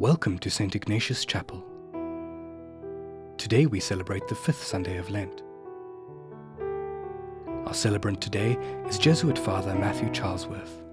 Welcome to St. Ignatius Chapel. Today we celebrate the fifth Sunday of Lent. Our celebrant today is Jesuit Father Matthew Charlesworth.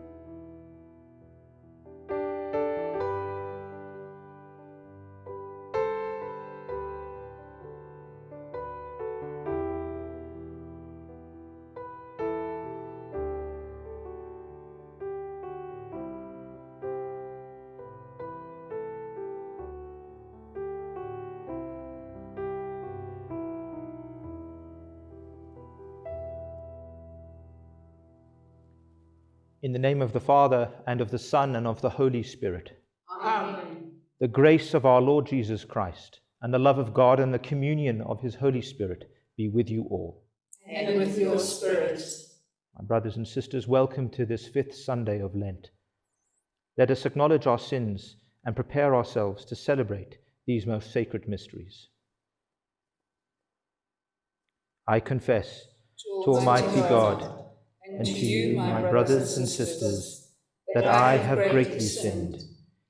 Name of the Father, and of the Son, and of the Holy Spirit. Amen. The grace of our Lord Jesus Christ, and the love of God, and the communion of his Holy Spirit be with you all. And with your spirit. My brothers and sisters, welcome to this fifth Sunday of Lent. Let us acknowledge our sins and prepare ourselves to celebrate these most sacred mysteries. I confess to Almighty God and to you, my brothers and sisters, that I have greatly sinned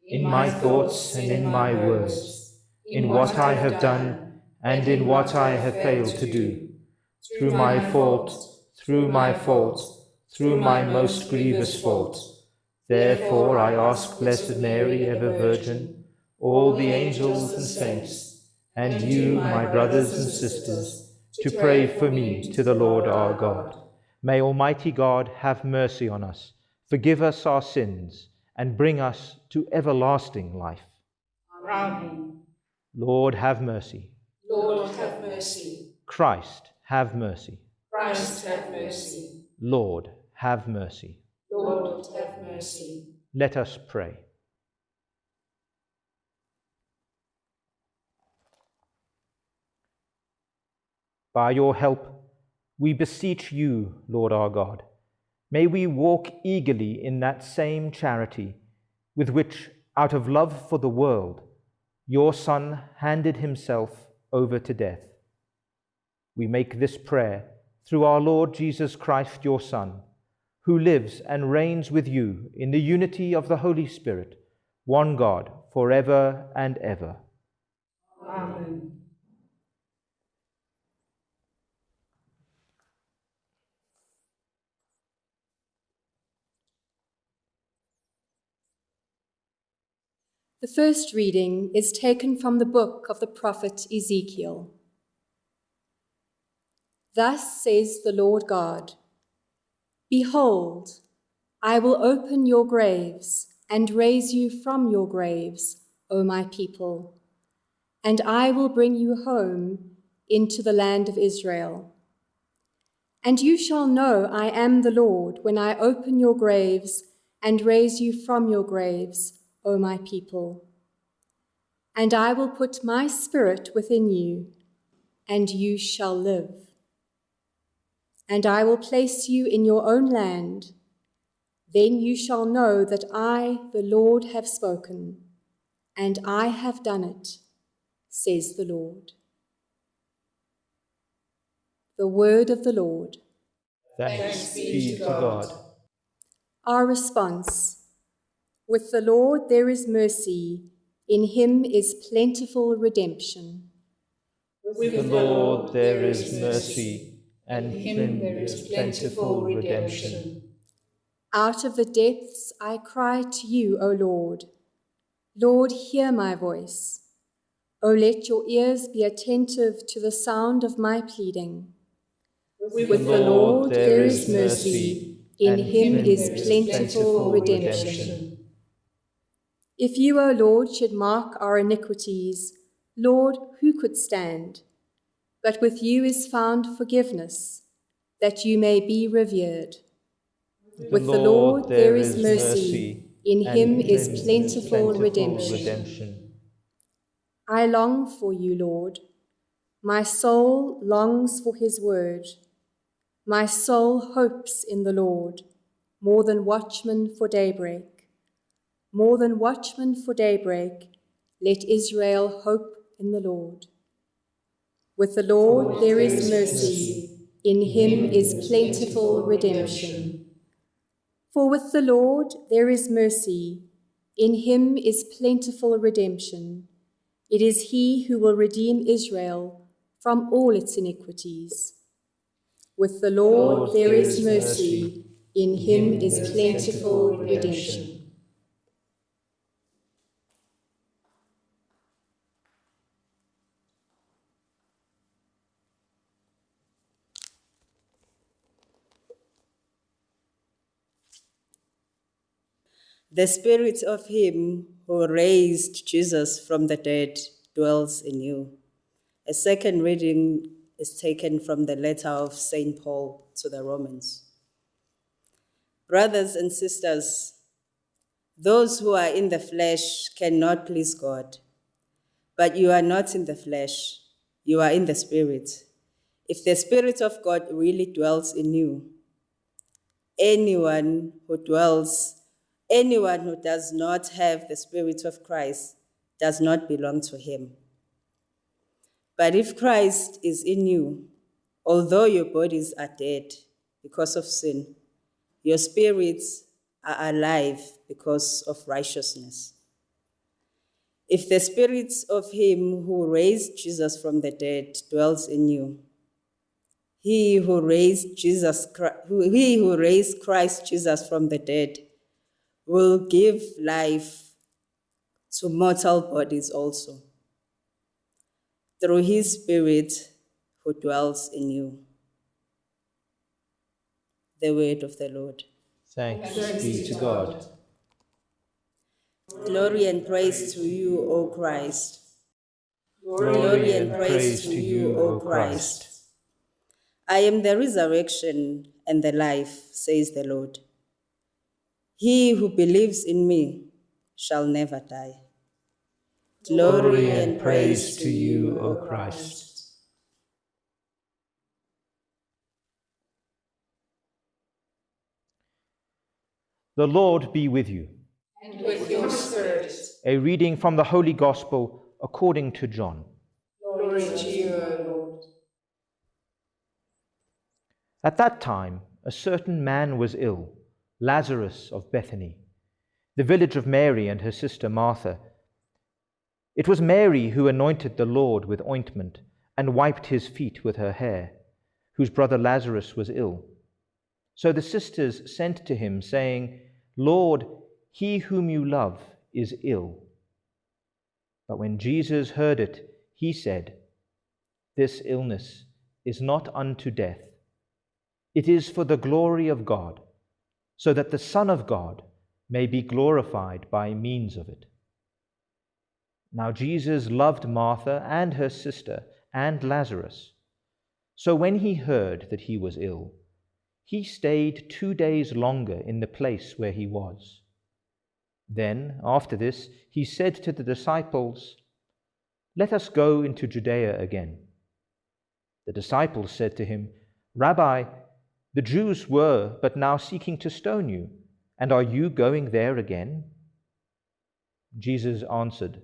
in my thoughts and in my words, in what I have done and in what I have failed to do, through my fault, through my fault, through my most grievous fault. Therefore I ask Blessed Mary, ever Virgin, all the angels and saints, and you, my brothers and sisters, to pray for me to the Lord our God. May Almighty God have mercy on us, forgive us our sins, and bring us to everlasting life. Amen. Lord, have mercy. Lord, have mercy. Christ, have mercy. Christ, have mercy. Lord, have mercy. Lord, have mercy. Let us pray. By your help, we beseech you, Lord our God, may we walk eagerly in that same charity with which, out of love for the world, your Son handed himself over to death. We make this prayer through our Lord Jesus Christ, your Son, who lives and reigns with you in the unity of the Holy Spirit, one God, for ever and ever. Amen. The first reading is taken from the book of the prophet Ezekiel. Thus says the Lord God Behold, I will open your graves and raise you from your graves, O my people, and I will bring you home into the land of Israel. And you shall know I am the Lord when I open your graves and raise you from your graves O my people. And I will put my spirit within you, and you shall live. And I will place you in your own land. Then you shall know that I, the Lord, have spoken, and I have done it, says the Lord. The word of the Lord. Thanks be to God. Our response. With the Lord there is mercy, in him is plentiful redemption. With the Lord there is mercy, and in him there is plentiful redemption. Out of the depths I cry to you, O Lord. Lord, hear my voice. O let your ears be attentive to the sound of my pleading. With, With the Lord there is mercy, in him is plentiful redemption. If you, O Lord, should mark our iniquities, Lord, who could stand? But with you is found forgiveness, that you may be revered. With the Lord there is mercy, in him is plentiful redemption. I long for you, Lord. My soul longs for his word. My soul hopes in the Lord, more than watchmen for daybreak. More than watchmen for daybreak, let Israel hope in the Lord. With the Lord there is mercy, in him is plentiful redemption. For with the Lord there is mercy, In him is plentiful redemption. It is he who will redeem Israel from all its iniquities. With the Lord, there is mercy. In him is plentiful redemption. The spirit of him who raised Jesus from the dead dwells in you. A second reading is taken from the letter of St. Paul to the Romans. Brothers and sisters, those who are in the flesh cannot please God. But you are not in the flesh, you are in the Spirit. If the Spirit of God really dwells in you, anyone who dwells Anyone who does not have the Spirit of Christ does not belong to him. But if Christ is in you, although your bodies are dead because of sin, your spirits are alive because of righteousness. If the Spirit of him who raised Jesus from the dead dwells in you, he who raised Jesus, he who raised Christ Jesus from the dead will give life to mortal bodies also through his Spirit who dwells in you. The word of the Lord. Thanks be to God. Glory and praise to you, O Christ. Glory and praise to you, O Christ. I am the resurrection and the life, says the Lord. He who believes in me shall never die. Glory and praise to you, O Christ. The Lord be with you. And with your spirit. A reading from the Holy Gospel according to John. Glory to you, O Lord. At that time, a certain man was ill, Lazarus of Bethany, the village of Mary and her sister Martha. It was Mary who anointed the Lord with ointment and wiped his feet with her hair, whose brother Lazarus was ill. So the sisters sent to him, saying, Lord, he whom you love is ill. But when Jesus heard it, he said, This illness is not unto death. It is for the glory of God, so that the Son of God may be glorified by means of it. Now Jesus loved Martha and her sister and Lazarus. So when he heard that he was ill, he stayed two days longer in the place where he was. Then, after this, he said to the disciples, Let us go into Judea again. The disciples said to him, Rabbi, the Jews were but now seeking to stone you, and are you going there again? Jesus answered,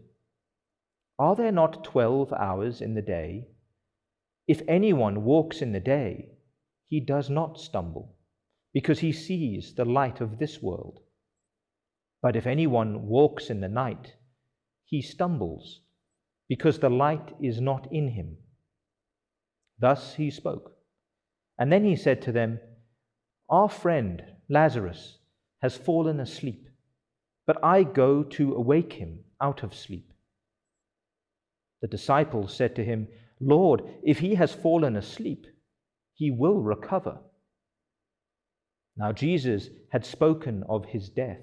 Are there not twelve hours in the day? If anyone walks in the day, he does not stumble, because he sees the light of this world. But if anyone walks in the night, he stumbles, because the light is not in him. Thus he spoke. And then he said to them, Our friend Lazarus has fallen asleep, but I go to awake him out of sleep. The disciples said to him, Lord, if he has fallen asleep, he will recover. Now Jesus had spoken of his death,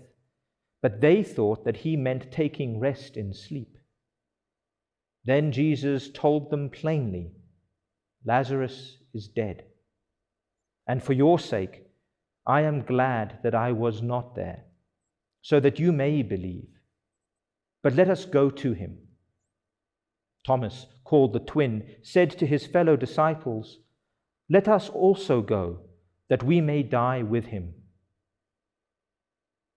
but they thought that he meant taking rest in sleep. Then Jesus told them plainly, Lazarus is dead. And for your sake, I am glad that I was not there, so that you may believe. But let us go to him. Thomas, called the twin, said to his fellow disciples, Let us also go, that we may die with him.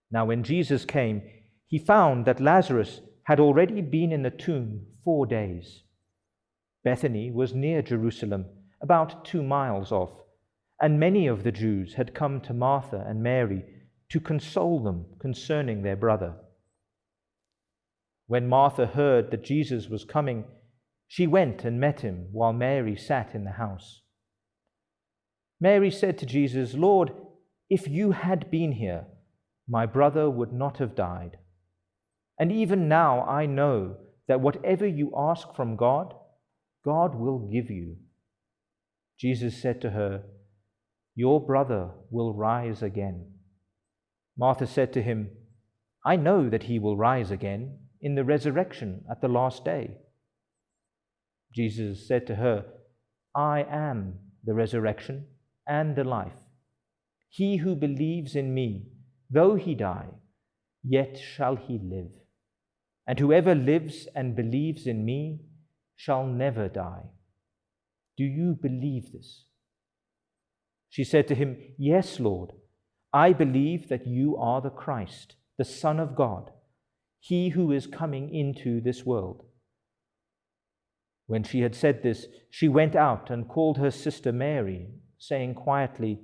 Now, when Jesus came, he found that Lazarus had already been in the tomb four days. Bethany was near Jerusalem, about two miles off, and many of the Jews had come to Martha and Mary to console them concerning their brother. When Martha heard that Jesus was coming, she went and met him while Mary sat in the house. Mary said to Jesus, Lord, if you had been here, my brother would not have died. And even now I know that whatever you ask from God, God will give you. Jesus said to her, Your brother will rise again. Martha said to him, I know that he will rise again in the resurrection at the last day. Jesus said to her, I am the resurrection and the life. He who believes in me, though he die, yet shall he live. And whoever lives and believes in me shall never die. Do you believe this? She said to him, Yes, Lord. I believe that you are the Christ, the Son of God, he who is coming into this world. When she had said this, she went out and called her sister Mary, saying quietly,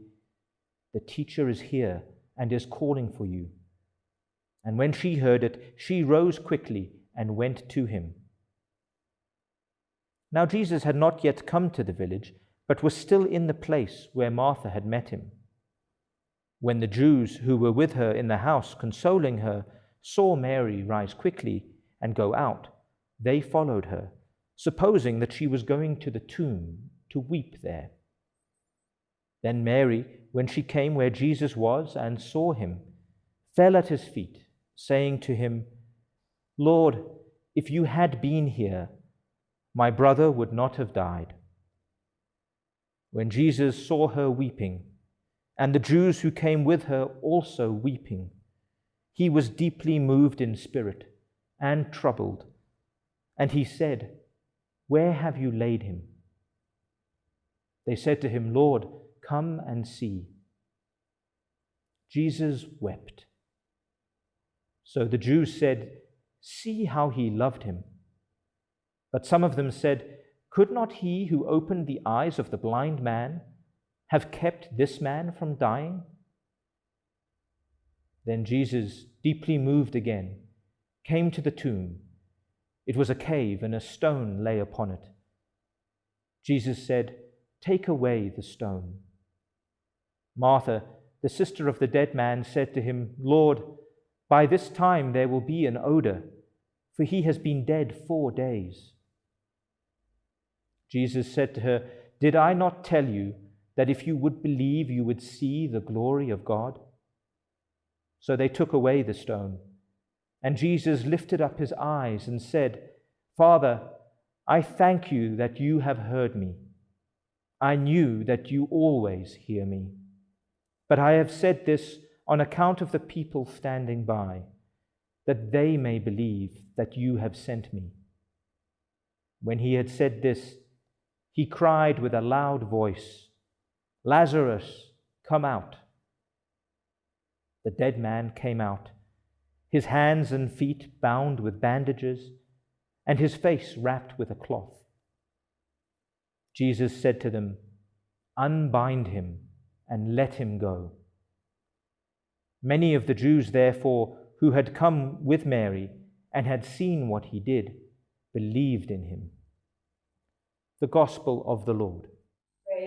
The teacher is here and is calling for you. And when she heard it, she rose quickly and went to him. Now Jesus had not yet come to the village, but was still in the place where Martha had met him. When the Jews who were with her in the house, consoling her, saw Mary rise quickly and go out, they followed her, supposing that she was going to the tomb to weep there. Then Mary, when she came where Jesus was and saw him, fell at his feet, saying to him, Lord, if you had been here, my brother would not have died. When Jesus saw her weeping, and the Jews who came with her also weeping, he was deeply moved in spirit and troubled. And he said, Where have you laid him? They said to him, Lord, come and see. Jesus wept. So the Jews said, See how he loved him. But some of them said, Could not he who opened the eyes of the blind man have kept this man from dying? Then Jesus, deeply moved again, came to the tomb. It was a cave, and a stone lay upon it. Jesus said, Take away the stone. Martha, the sister of the dead man, said to him, Lord, by this time there will be an odor, for he has been dead four days. Jesus said to her, Did I not tell you that if you would believe, you would see the glory of God? So they took away the stone. And Jesus lifted up his eyes and said, Father, I thank you that you have heard me. I knew that you always hear me. But I have said this on account of the people standing by, that they may believe that you have sent me. When he had said this, he cried with a loud voice, Lazarus, come out. The dead man came out, his hands and feet bound with bandages, and his face wrapped with a cloth. Jesus said to them, Unbind him and let him go. Many of the Jews, therefore, who had come with Mary and had seen what he did, believed in him. The Gospel of the Lord.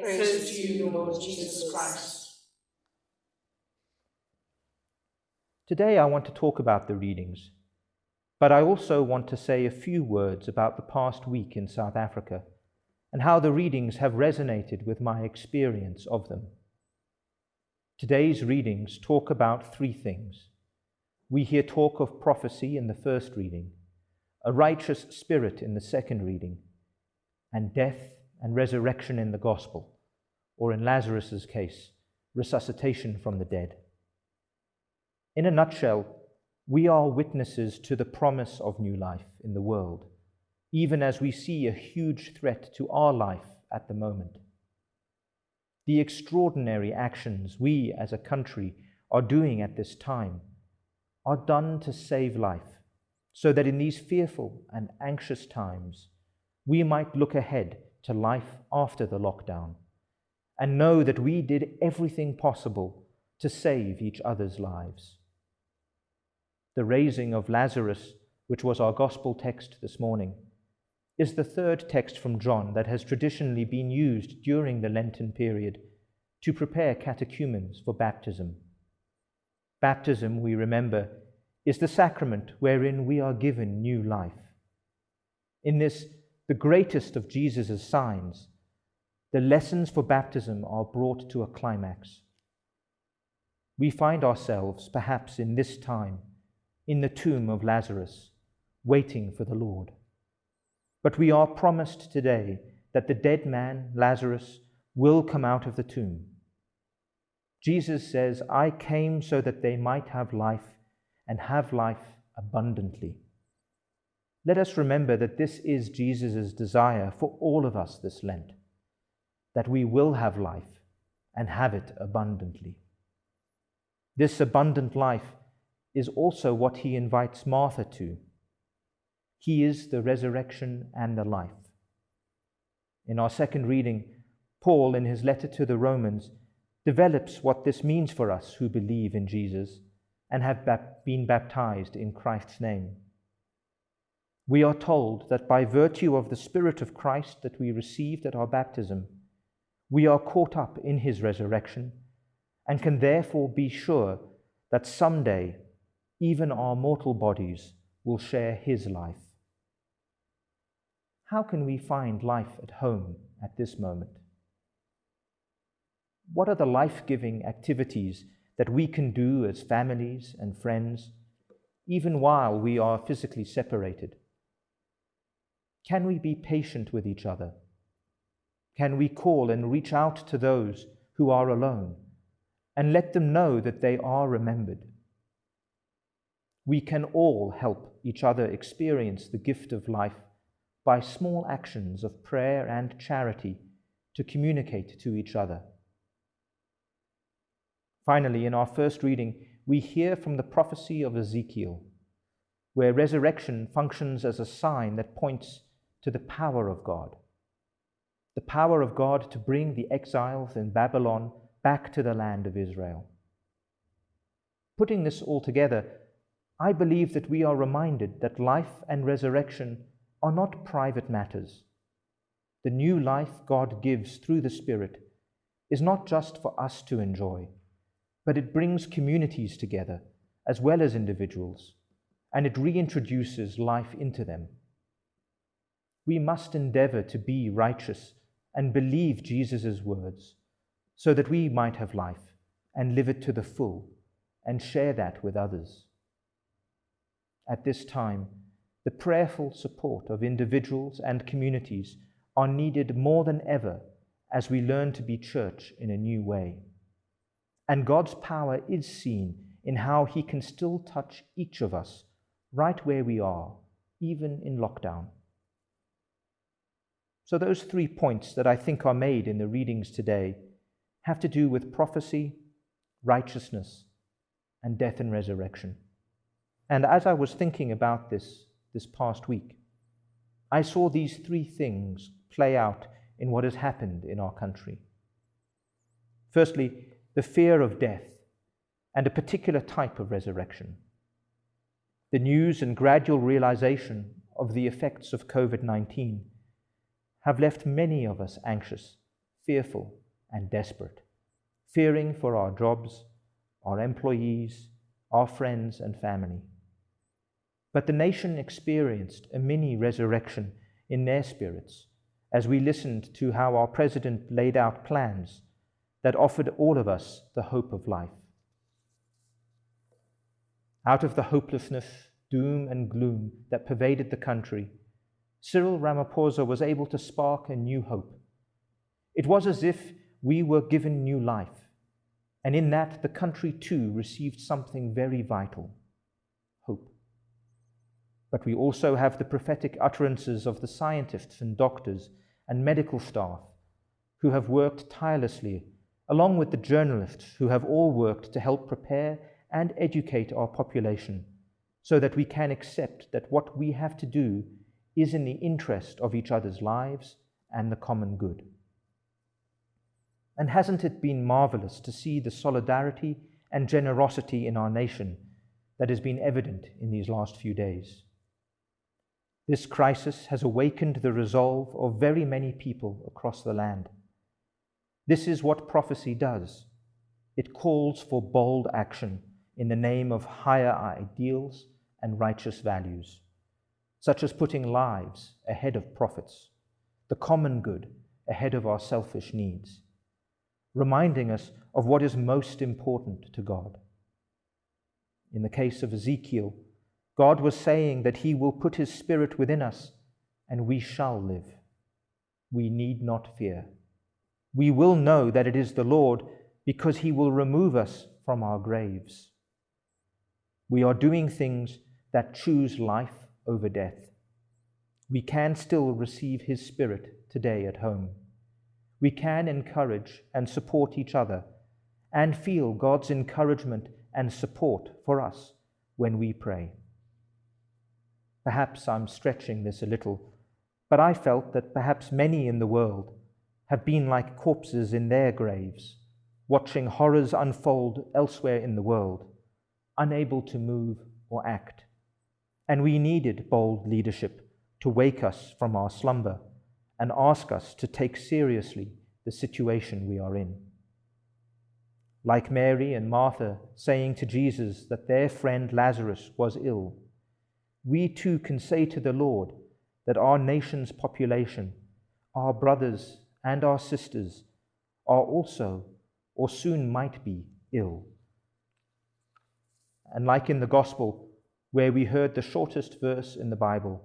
Praise to you, Lord Jesus Christ. Today I want to talk about the readings, but I also want to say a few words about the past week in South Africa and how the readings have resonated with my experience of them. Today's readings talk about three things. We hear talk of prophecy in the first reading, a righteous spirit in the second reading, and death and resurrection in the gospel, or in Lazarus's case, resuscitation from the dead. In a nutshell, we are witnesses to the promise of new life in the world, even as we see a huge threat to our life at the moment. The extraordinary actions we as a country are doing at this time are done to save life, so that in these fearful and anxious times, we might look ahead to life after the lockdown and know that we did everything possible to save each other's lives. The raising of Lazarus which was our gospel text this morning, is the third text from John that has traditionally been used during the Lenten period to prepare catechumens for baptism. Baptism, we remember, is the sacrament wherein we are given new life. In this, the greatest of Jesus' signs, the lessons for baptism are brought to a climax. We find ourselves, perhaps in this time, in the tomb of Lazarus, waiting for the Lord. But we are promised today that the dead man, Lazarus, will come out of the tomb. Jesus says, I came so that they might have life and have life abundantly. Let us remember that this is Jesus' desire for all of us this Lent, that we will have life and have it abundantly. This abundant life is also what he invites Martha to. He is the resurrection and the life. In our second reading, Paul, in his letter to the Romans, develops what this means for us who believe in Jesus and have been baptized in Christ's name. We are told that by virtue of the Spirit of Christ that we received at our baptism, we are caught up in his resurrection and can therefore be sure that someday even our mortal bodies will share his life. How can we find life at home at this moment? What are the life giving activities that we can do as families and friends, even while we are physically separated? Can we be patient with each other? Can we call and reach out to those who are alone and let them know that they are remembered? We can all help each other experience the gift of life by small actions of prayer and charity to communicate to each other. Finally, in our first reading, we hear from the prophecy of Ezekiel, where resurrection functions as a sign that points to the power of God. The power of God to bring the exiles in Babylon back to the land of Israel. Putting this all together, I believe that we are reminded that life and resurrection are not private matters. The new life God gives through the Spirit is not just for us to enjoy but it brings communities together as well as individuals, and it reintroduces life into them. We must endeavor to be righteous and believe Jesus' words so that we might have life and live it to the full and share that with others. At this time, the prayerful support of individuals and communities are needed more than ever as we learn to be church in a new way. And God's power is seen in how He can still touch each of us right where we are, even in lockdown. So, those three points that I think are made in the readings today have to do with prophecy, righteousness, and death and resurrection. And as I was thinking about this this past week, I saw these three things play out in what has happened in our country. Firstly, the fear of death, and a particular type of resurrection. The news and gradual realization of the effects of COVID 19 have left many of us anxious, fearful, and desperate, fearing for our jobs, our employees, our friends, and family. But the nation experienced a mini resurrection in their spirits as we listened to how our president laid out plans that offered all of us the hope of life. Out of the hopelessness, doom, and gloom that pervaded the country, Cyril Ramaphosa was able to spark a new hope. It was as if we were given new life, and in that the country too received something very vital hope. But we also have the prophetic utterances of the scientists and doctors and medical staff who have worked tirelessly along with the journalists who have all worked to help prepare and educate our population so that we can accept that what we have to do is in the interest of each other's lives and the common good. And hasn't it been marvelous to see the solidarity and generosity in our nation that has been evident in these last few days? This crisis has awakened the resolve of very many people across the land. This is what prophecy does it calls for bold action in the name of higher ideals and righteous values, such as putting lives ahead of profits, the common good ahead of our selfish needs, reminding us of what is most important to God. In the case of Ezekiel, God was saying that He will put His Spirit within us and we shall live. We need not fear. We will know that it is the Lord because He will remove us from our graves. We are doing things that choose life over death. We can still receive His Spirit today at home. We can encourage and support each other and feel God's encouragement and support for us when we pray. Perhaps I'm stretching this a little, but I felt that perhaps many in the world have been like corpses in their graves, watching horrors unfold elsewhere in the world, unable to move or act. And we needed bold leadership to wake us from our slumber and ask us to take seriously the situation we are in. Like Mary and Martha saying to Jesus that their friend Lazarus was ill, we too can say to the Lord that our nation's population, our brothers and our sisters, are also or soon might be ill. And like in the Gospel, where we heard the shortest verse in the Bible,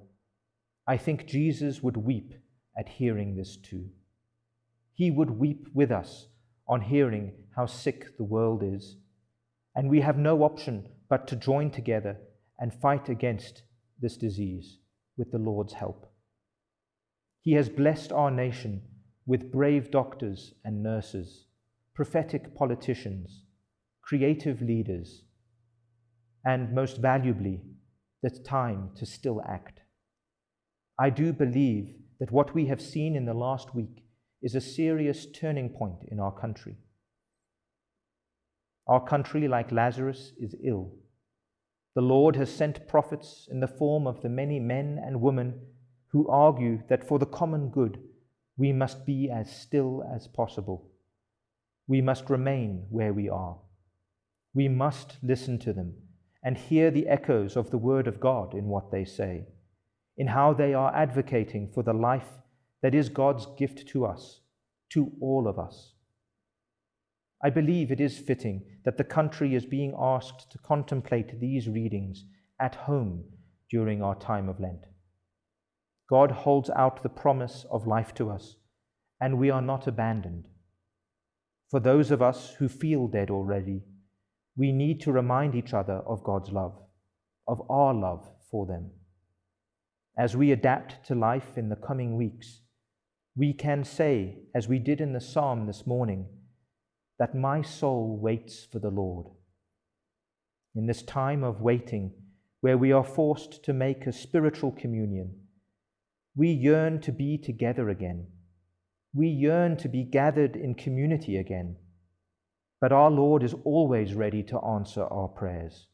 I think Jesus would weep at hearing this too. He would weep with us on hearing how sick the world is, and we have no option but to join together and fight against this disease with the Lord's help. He has blessed our nation with brave doctors and nurses, prophetic politicians, creative leaders, and most valuably, the time to still act. I do believe that what we have seen in the last week is a serious turning point in our country. Our country, like Lazarus, is ill. The Lord has sent prophets in the form of the many men and women who argue that for the common good we must be as still as possible. We must remain where we are. We must listen to them and hear the echoes of the Word of God in what they say, in how they are advocating for the life that is God's gift to us, to all of us. I believe it is fitting that the country is being asked to contemplate these readings at home during our time of Lent. God holds out the promise of life to us, and we are not abandoned. For those of us who feel dead already, we need to remind each other of God's love, of our love for them. As we adapt to life in the coming weeks, we can say, as we did in the psalm this morning, that my soul waits for the Lord. In this time of waiting, where we are forced to make a spiritual communion, we yearn to be together again. We yearn to be gathered in community again. But our Lord is always ready to answer our prayers.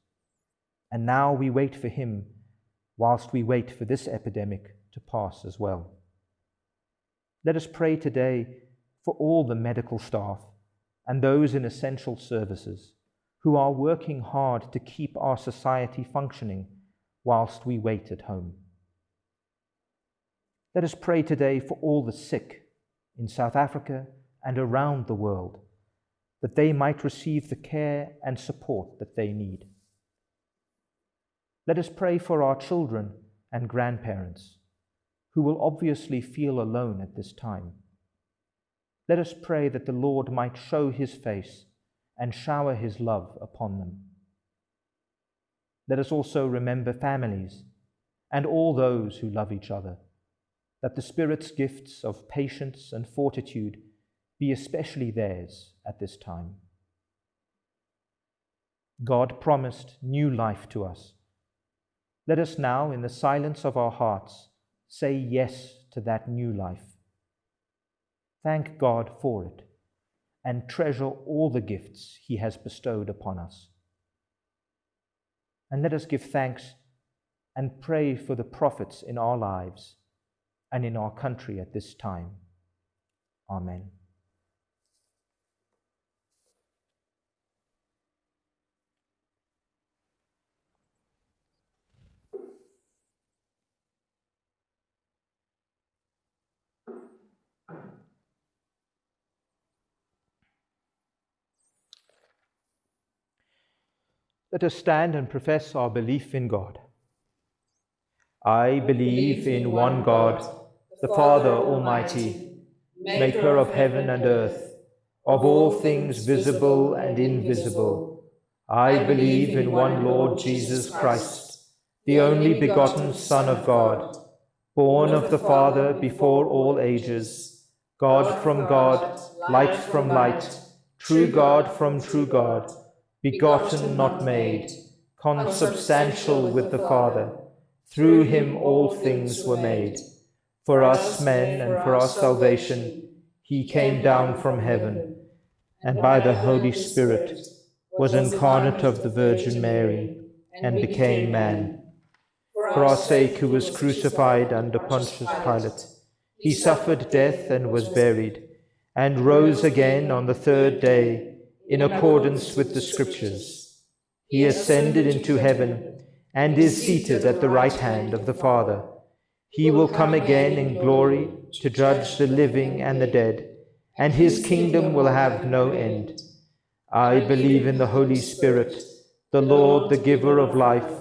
And now we wait for Him whilst we wait for this epidemic to pass as well. Let us pray today for all the medical staff and those in essential services who are working hard to keep our society functioning whilst we wait at home. Let us pray today for all the sick in South Africa and around the world, that they might receive the care and support that they need. Let us pray for our children and grandparents who will obviously feel alone at this time. Let us pray that the Lord might show his face and shower his love upon them. Let us also remember families and all those who love each other, that the Spirit's gifts of patience and fortitude be especially theirs at this time. God promised new life to us. Let us now, in the silence of our hearts, say yes to that new life. Thank God for it and treasure all the gifts He has bestowed upon us. And let us give thanks and pray for the prophets in our lives and in our country at this time. Amen. Let us stand and profess our belief in God. I believe in one God, the Father Almighty, maker of heaven and earth, of all things visible and invisible. I believe in one Lord Jesus Christ, the only begotten Son of God, born of the Father before all ages, God from God, light from light, true God from true God, begotten, not made, consubstantial with the Father. Through him all things were made. For us men and for our salvation, he came down from heaven, and by the Holy Spirit was incarnate of the Virgin Mary, and became man. For our sake who was crucified under Pontius Pilate, he suffered death and was buried, and rose again on the third day in accordance with the Scriptures. He ascended into heaven and is seated at the right hand of the Father. He will come again in glory to judge the living and the dead, and his kingdom will have no end. I believe in the Holy Spirit, the Lord, the giver of life,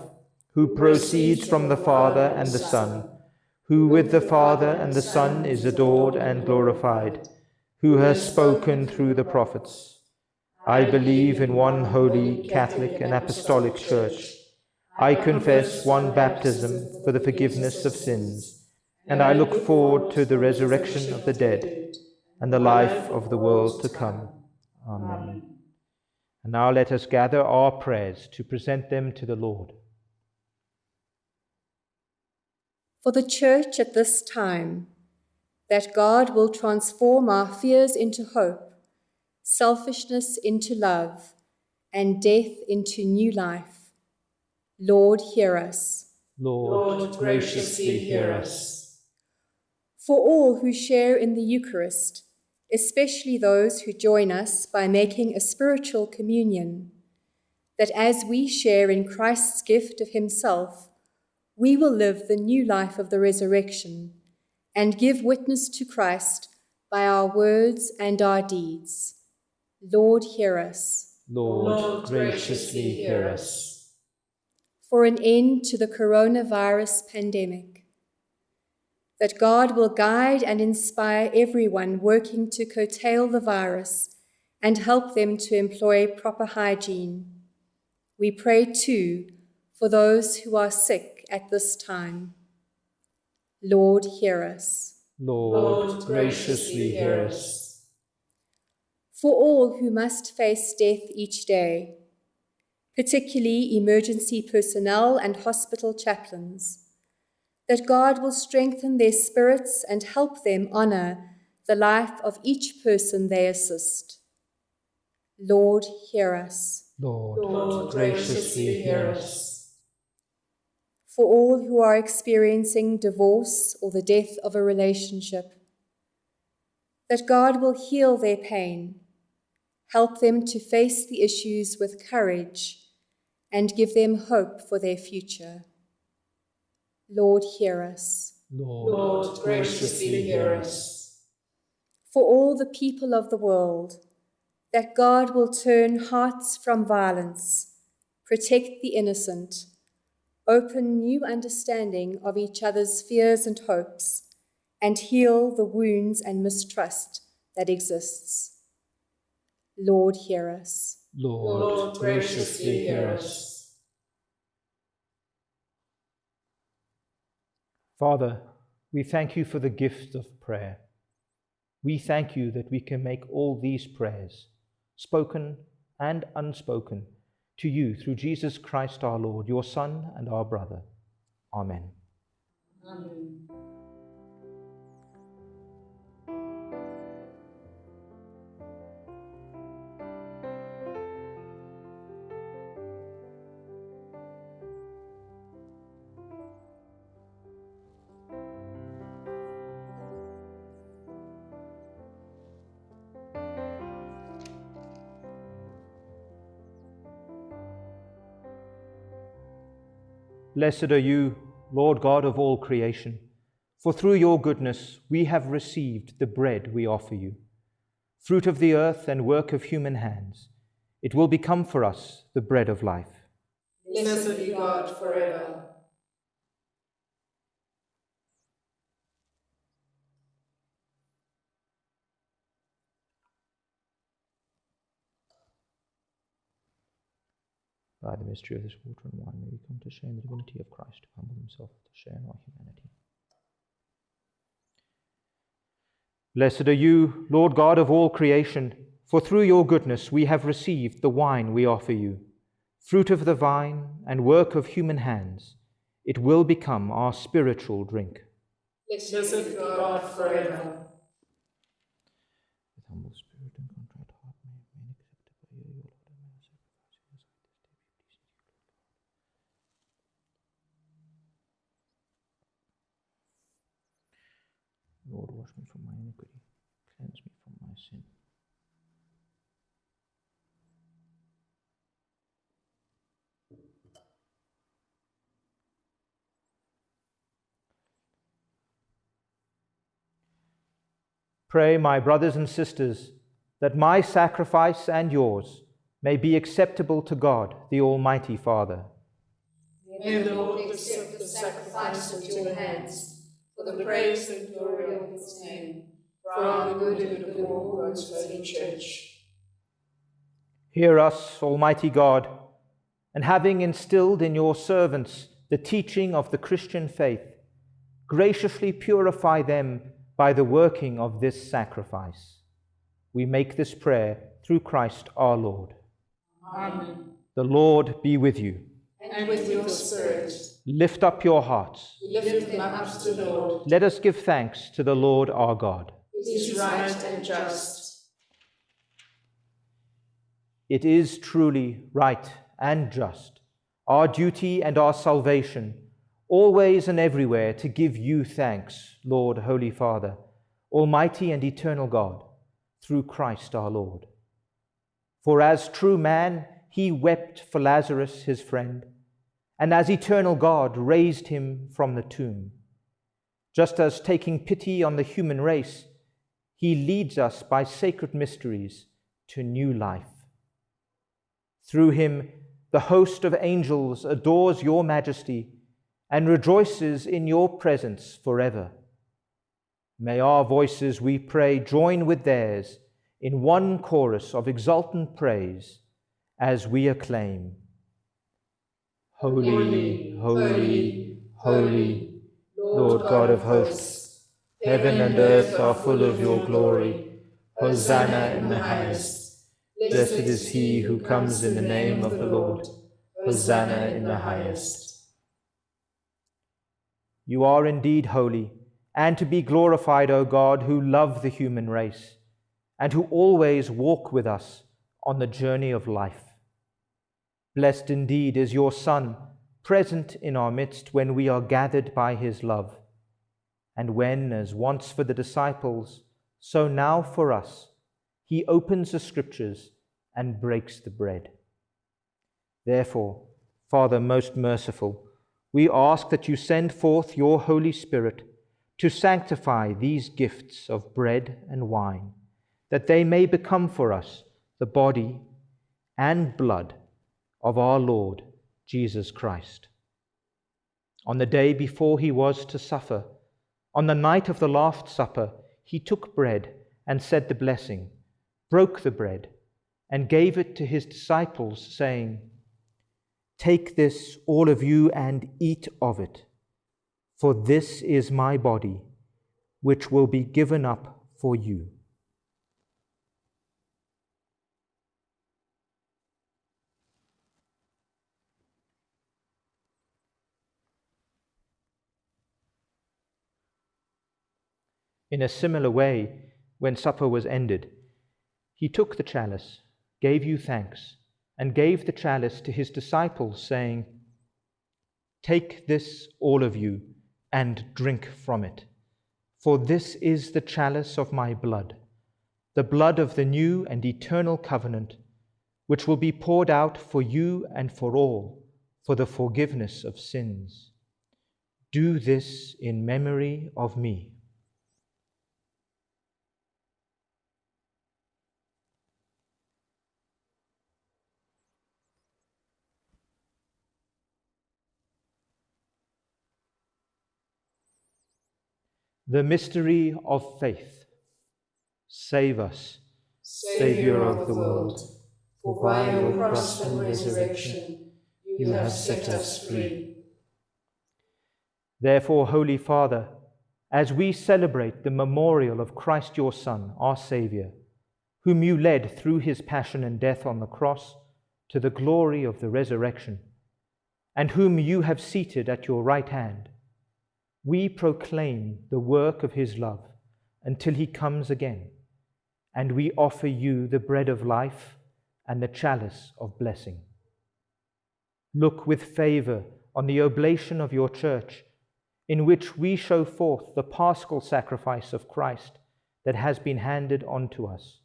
who proceeds from the Father and the Son, who with the Father and the Son is adored and glorified, who has spoken through the prophets. I believe in one holy, Catholic, and Apostolic Church. I confess one baptism for the forgiveness of sins, and I look forward to the resurrection of the dead and the life of the world to come. Amen. And now let us gather our prayers to present them to the Lord. For the Church at this time, that God will transform our fears into hope selfishness into love, and death into new life. Lord, hear us. Lord, Lord graciously hear us. For all who share in the Eucharist, especially those who join us by making a spiritual communion, that as we share in Christ's gift of Himself, we will live the new life of the resurrection and give witness to Christ by our words and our deeds. Lord, hear us. Lord, Lord graciously hear us. For an end to the coronavirus pandemic, that God will guide and inspire everyone working to curtail the virus and help them to employ proper hygiene. We pray too for those who are sick at this time. Lord, hear us. Lord, Lord graciously hear us for all who must face death each day, particularly emergency personnel and hospital chaplains, that God will strengthen their spirits and help them honor the life of each person they assist. Lord, hear us. Lord, Lord graciously hear us. For all who are experiencing divorce or the death of a relationship, that God will heal their pain help them to face the issues with courage, and give them hope for their future. Lord, hear us. Lord, Lord graciously hear us. For all the people of the world, that God will turn hearts from violence, protect the innocent, open new understanding of each other's fears and hopes, and heal the wounds and mistrust that exists. Lord, hear us. Lord, Lord graciously hear us. Father, we thank you for the gift of prayer. We thank you that we can make all these prayers, spoken and unspoken, to you through Jesus Christ our Lord, your Son and our brother. Amen. Amen. Blessed are you, Lord God of all creation, for through your goodness we have received the bread we offer you, fruit of the earth and work of human hands. It will become for us the bread of life. Blessed be God forever. By the mystery of this water and wine, may we come to share in the divinity of Christ, to humble himself to share in our humanity. Blessed are you, Lord God of all creation, for through your goodness we have received the wine we offer you, fruit of the vine and work of human hands. It will become our spiritual drink. Blessed God forever. With humble spirit and contrite heart, may it remain acceptable by you, O Lord, and may our sacrifice in your sight this day be pleasing to you, Lord. Lord, wash me from my iniquity, cleanse me from my sin. Pray, my brothers and sisters, that my sacrifice and yours may be acceptable to God, the Almighty Father. May the Lord accept the sacrifice at your hands for the praise and glory of his name, for our good and of all God's holy church. Hear us, Almighty God, and having instilled in your servants the teaching of the Christian faith, graciously purify them by the working of this sacrifice. We make this prayer through Christ our Lord. Amen. The Lord be with you. And with your spirit, Lift up your hearts. lift them up to the Lord. Let us give thanks to the Lord our God. It is right and just. It is truly right and just, our duty and our salvation, always and everywhere to give you thanks, Lord, Holy Father, Almighty and eternal God, through Christ our Lord. For as true man, he wept for Lazarus, his friend, and as eternal God raised him from the tomb. Just as taking pity on the human race, he leads us by sacred mysteries to new life. Through him, the host of angels adores your majesty and rejoices in your presence forever. May our voices, we pray, join with theirs in one chorus of exultant praise as we acclaim Holy, holy, holy, Lord God of hosts, heaven and earth are full of your glory. Hosanna in the highest. Blessed is he who comes in the name of the Lord. Hosanna in the highest. You are indeed holy, and to be glorified, O God, who love the human race, and who always walk with us on the journey of life. Blessed indeed is your Son, present in our midst when we are gathered by his love, and when, as once for the disciples, so now for us, he opens the scriptures and breaks the bread. Therefore, Father most merciful, we ask that you send forth your Holy Spirit to sanctify these gifts of bread and wine, that they may become for us the body and blood of our Lord Jesus Christ. On the day before he was to suffer, on the night of the Last Supper, he took bread and said the blessing, broke the bread, and gave it to his disciples, saying, Take this, all of you, and eat of it, for this is my body, which will be given up for you. In a similar way, when supper was ended, he took the chalice, gave you thanks, and gave the chalice to his disciples, saying, Take this, all of you, and drink from it, for this is the chalice of my blood, the blood of the new and eternal covenant, which will be poured out for you and for all for the forgiveness of sins. Do this in memory of me. The mystery of faith. Save us, Saviour of the world, for by your cross and resurrection you have set us free. Therefore, Holy Father, as we celebrate the memorial of Christ your Son, our Saviour, whom you led through his passion and death on the cross to the glory of the resurrection, and whom you have seated at your right hand, we proclaim the work of his love until he comes again, and we offer you the bread of life and the chalice of blessing. Look with favor on the oblation of your church, in which we show forth the paschal sacrifice of Christ that has been handed on to us.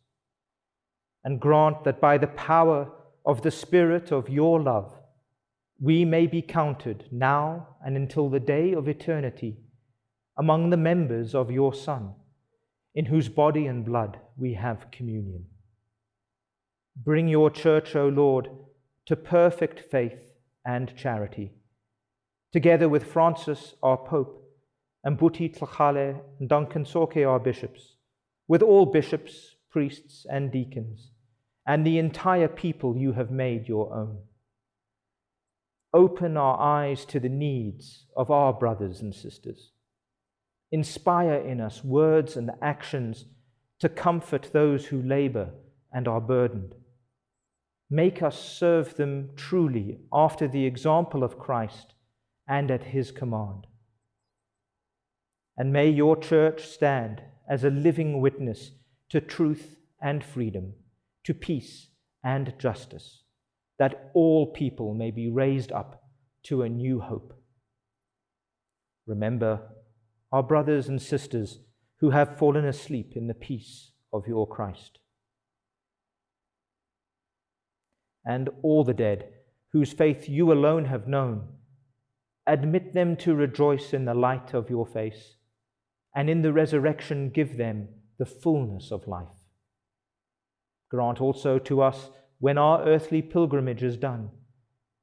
And grant that by the power of the Spirit of your love, we may be counted now and until the day of eternity among the members of your Son, in whose body and blood we have communion. Bring your church, O Lord, to perfect faith and charity, together with Francis, our Pope, and Buti Tlhagale and Duncan Tsoke, our bishops, with all bishops, priests, and deacons, and the entire people you have made your own. Open our eyes to the needs of our brothers and sisters. Inspire in us words and actions to comfort those who labor and are burdened Make us serve them truly after the example of Christ and at his command. And may your church stand as a living witness to truth and freedom, to peace and justice, that all people may be raised up to a new hope. Remember our brothers and sisters who have fallen asleep in the peace of your Christ and all the dead, whose faith you alone have known. Admit them to rejoice in the light of your face, and in the resurrection give them the fullness of life. Grant also to us, when our earthly pilgrimage is done,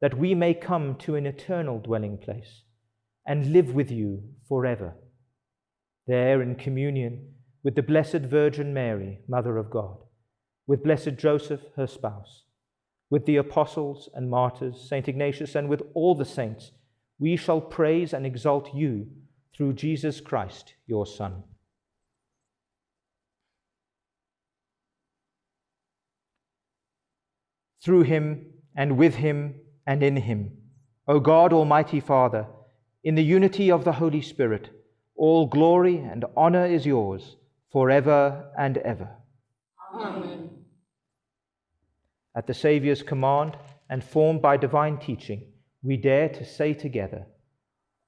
that we may come to an eternal dwelling place and live with you forever. There in communion with the Blessed Virgin Mary, Mother of God, with blessed Joseph, her spouse with the apostles and martyrs, St. Ignatius, and with all the saints, we shall praise and exalt you through Jesus Christ, your Son. Through him, and with him, and in him, O God, Almighty Father, in the unity of the Holy Spirit, all glory and honor is yours forever and ever. Amen. At the Saviour's command and formed by divine teaching, we dare to say together,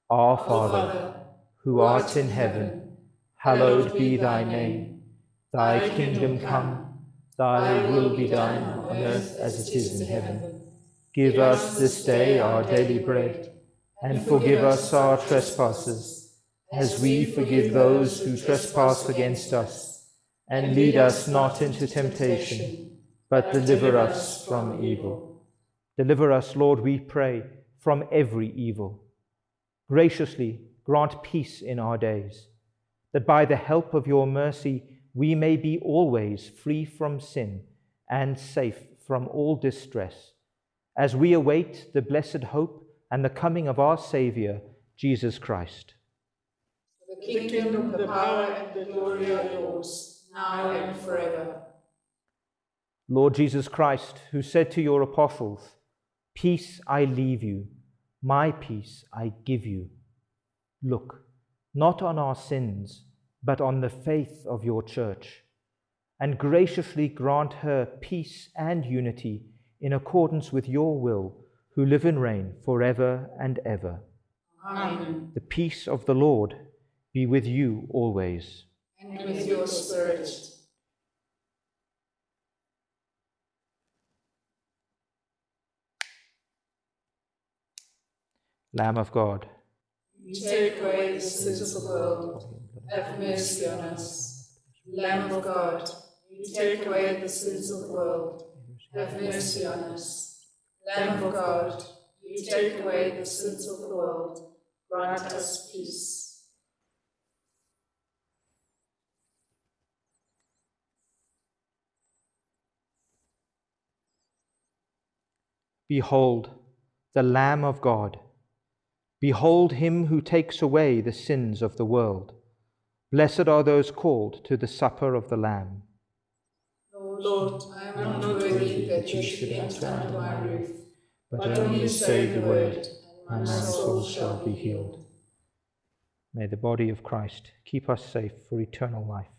Our Father, who art in heaven, hallowed be thy name. Thy kingdom come, thy will be done on earth as it is in heaven. Give us this day our daily bread, and forgive us our trespasses, as we forgive those who trespass against us. And lead us not into temptation but deliver us from evil. Deliver us, Lord, we pray, from every evil. Graciously grant peace in our days, that by the help of your mercy we may be always free from sin and safe from all distress, as we await the blessed hope and the coming of our Saviour, Jesus Christ. The kingdom, the power, and the glory are yours, now and forever. Lord Jesus Christ, who said to your apostles, Peace I leave you, my peace I give you. Look, not on our sins, but on the faith of your church, and graciously grant her peace and unity in accordance with your will, who live and reign forever and ever. Amen. The peace of the Lord be with you always. And with your spirit. Lamb of God, you take away the sins of the world, have mercy on us. Lamb of God, you take away the sins of the world, have mercy on us. Lamb of God, you take away the sins of the world, grant us peace. Behold, the Lamb of God. Behold him who takes away the sins of the world. Blessed are those called to the supper of the Lamb. Lord, I am not worthy that you should enter under my roof, but only say the word, and my soul shall be healed. May the body of Christ keep us safe for eternal life.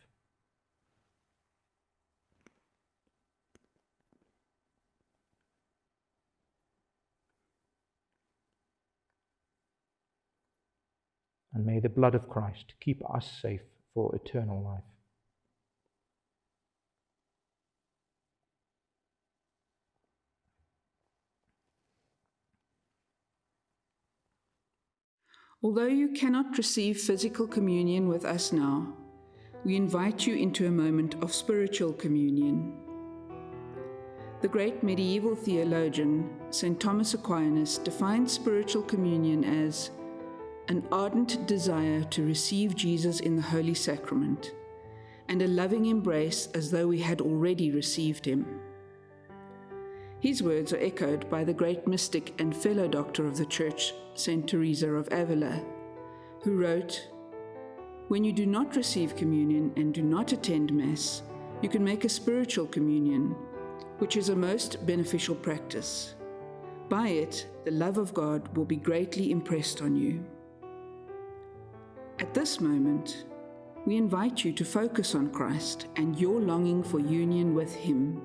And may the blood of Christ keep us safe for eternal life. Although you cannot receive physical communion with us now, we invite you into a moment of spiritual communion. The great medieval theologian, St. Thomas Aquinas, defined spiritual communion as an ardent desire to receive Jesus in the Holy Sacrament, and a loving embrace as though we had already received him. His words are echoed by the great mystic and fellow doctor of the Church, St. Teresa of Avila, who wrote, When you do not receive communion and do not attend Mass, you can make a spiritual communion, which is a most beneficial practice. By it, the love of God will be greatly impressed on you. At this moment, we invite you to focus on Christ and your longing for union with Him.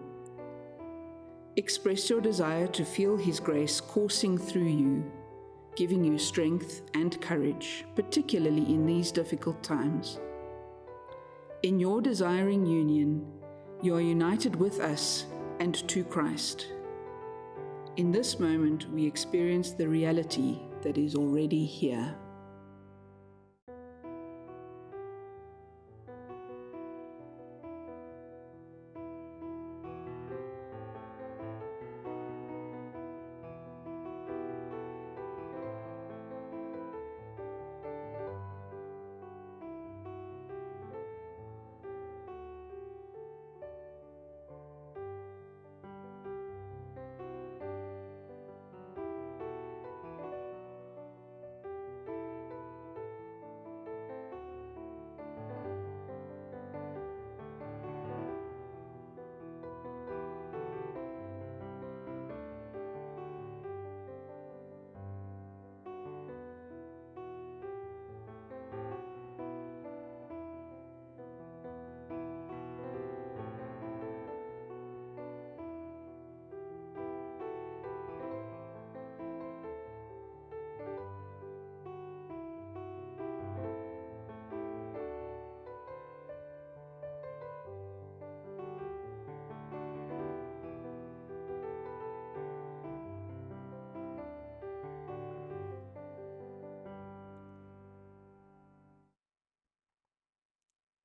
Express your desire to feel His grace coursing through you, giving you strength and courage, particularly in these difficult times. In your desiring union, you are united with us and to Christ. In this moment, we experience the reality that is already here.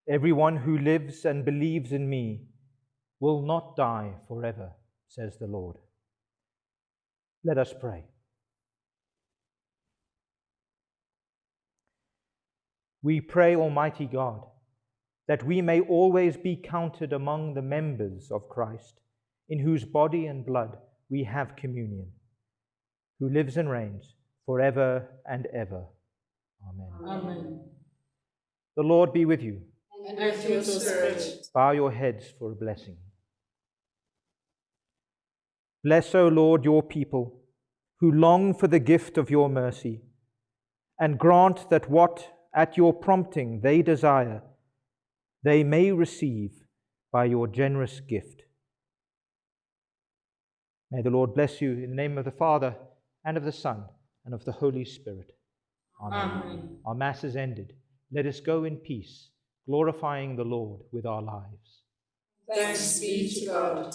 Everyone who lives and believes in me will not die forever, says the Lord. Let us pray. We pray, Almighty God, that we may always be counted among the members of Christ, in whose body and blood we have communion, who lives and reigns forever and ever. Amen. Amen. The Lord be with you and with your spirit. Bow your heads for a blessing. Bless, O Lord, your people who long for the gift of your mercy, and grant that what at your prompting they desire, they may receive by your generous gift. May the Lord bless you in the name of the Father, and of the Son, and of the Holy Spirit. Amen. Amen. Our Mass is ended. Let us go in peace glorifying the Lord with our lives. Thanks be to God.